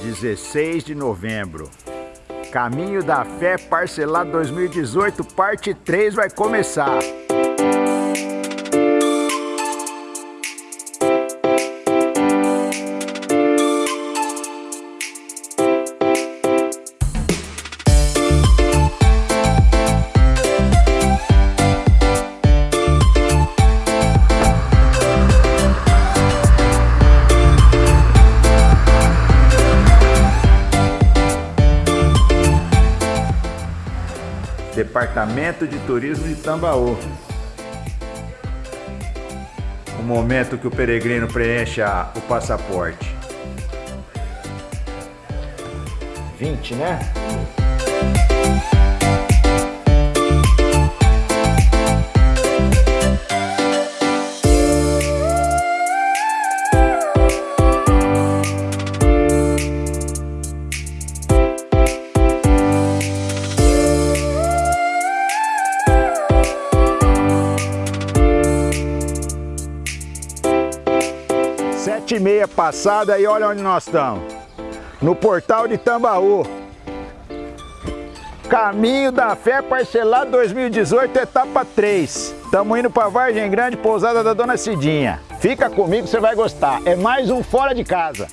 16 de novembro. Caminho da Fé parcelado 2018, parte 3 vai começar. Departamento de Turismo de Tambaú. O momento que o peregrino preenche o passaporte. 20, né? Sete e meia passada e olha onde nós estamos. No portal de Tambaú. Caminho da Fé parcelado 2018, etapa 3. Estamos indo para Vargem Grande, pousada da Dona Cidinha. Fica comigo, você vai gostar. É mais um fora de casa.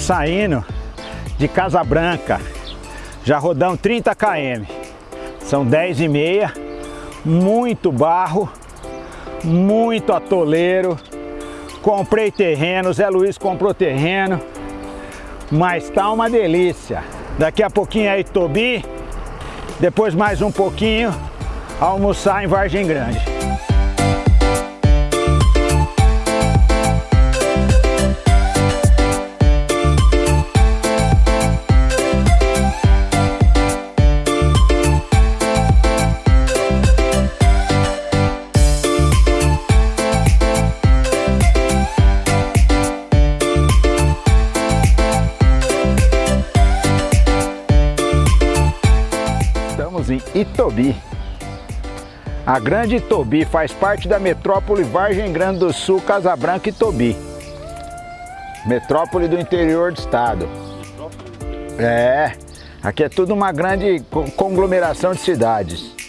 Saindo de Casa Branca. Já rodamos 30 km. São 10 e meia. Muito barro, muito atoleiro. Comprei terreno, Zé Luiz comprou terreno. Mas tá uma delícia. Daqui a pouquinho é Itobi. Depois mais um pouquinho, almoçar em Vargem Grande. Em Itobi. A Grande Itobi faz parte da metrópole Vargem Grande do Sul, Casabranca e Itobi. Metrópole do interior do estado. É, aqui é tudo uma grande conglomeração de cidades.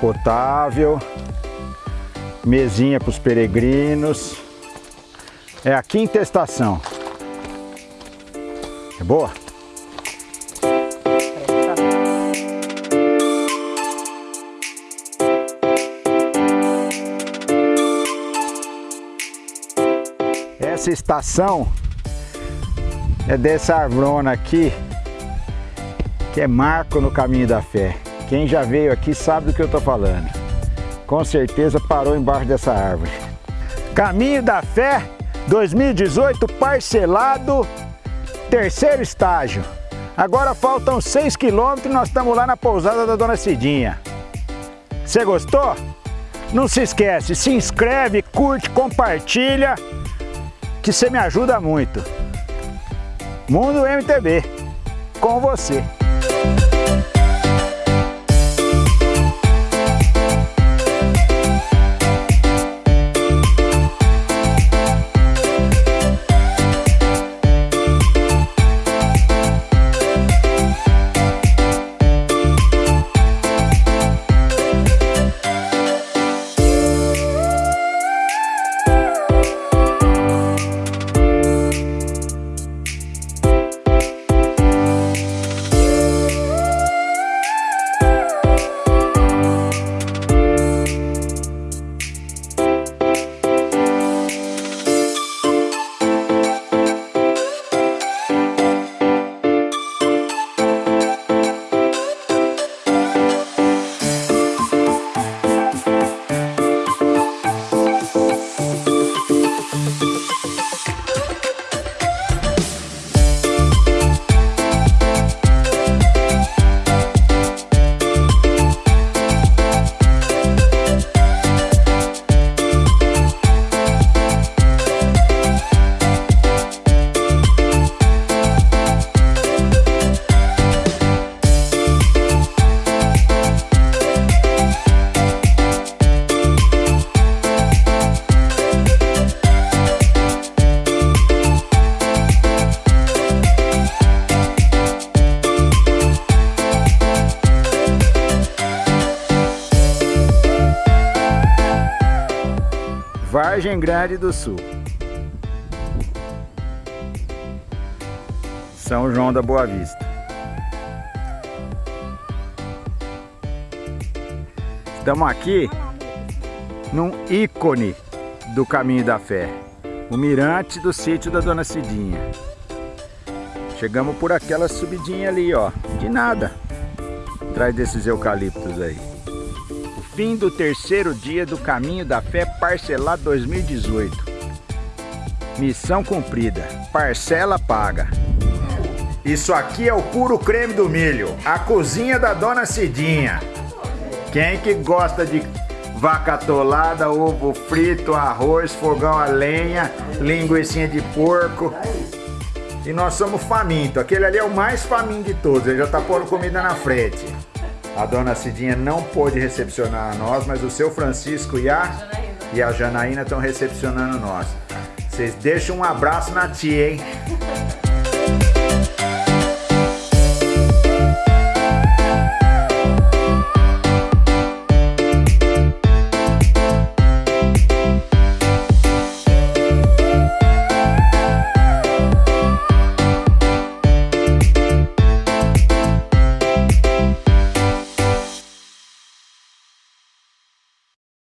Potável, mesinha para os peregrinos. É a quinta estação. É boa? Essa estação é dessa arvrona aqui, que é marco no caminho da fé. Quem já veio aqui sabe do que eu estou falando. Com certeza parou embaixo dessa árvore. Caminho da Fé 2018 parcelado, terceiro estágio. Agora faltam 6 quilômetros e nós estamos lá na pousada da Dona Cidinha. Você gostou? Não se esquece, se inscreve, curte, compartilha, que você me ajuda muito. Mundo MTV, com você. Vargem Grande do Sul. São João da Boa Vista. Estamos aqui num ícone do Caminho da Fé. O mirante do sítio da Dona Cidinha. Chegamos por aquela subidinha ali, ó. De nada. Atrás desses eucaliptos aí fim do terceiro dia do Caminho da Fé Parcelado 2018. Missão cumprida, parcela paga. Isso aqui é o puro creme do milho, a cozinha da Dona Cidinha. Quem que gosta de vaca atolada, ovo frito, arroz, fogão a lenha, linguiça de porco. E nós somos famintos. Aquele ali é o mais faminto de todos, ele já tá pondo comida na frente. A dona Cidinha não pôde recepcionar nós, mas o seu Francisco e a, e a Janaína estão recepcionando nós. Vocês deixam um abraço na tia, hein?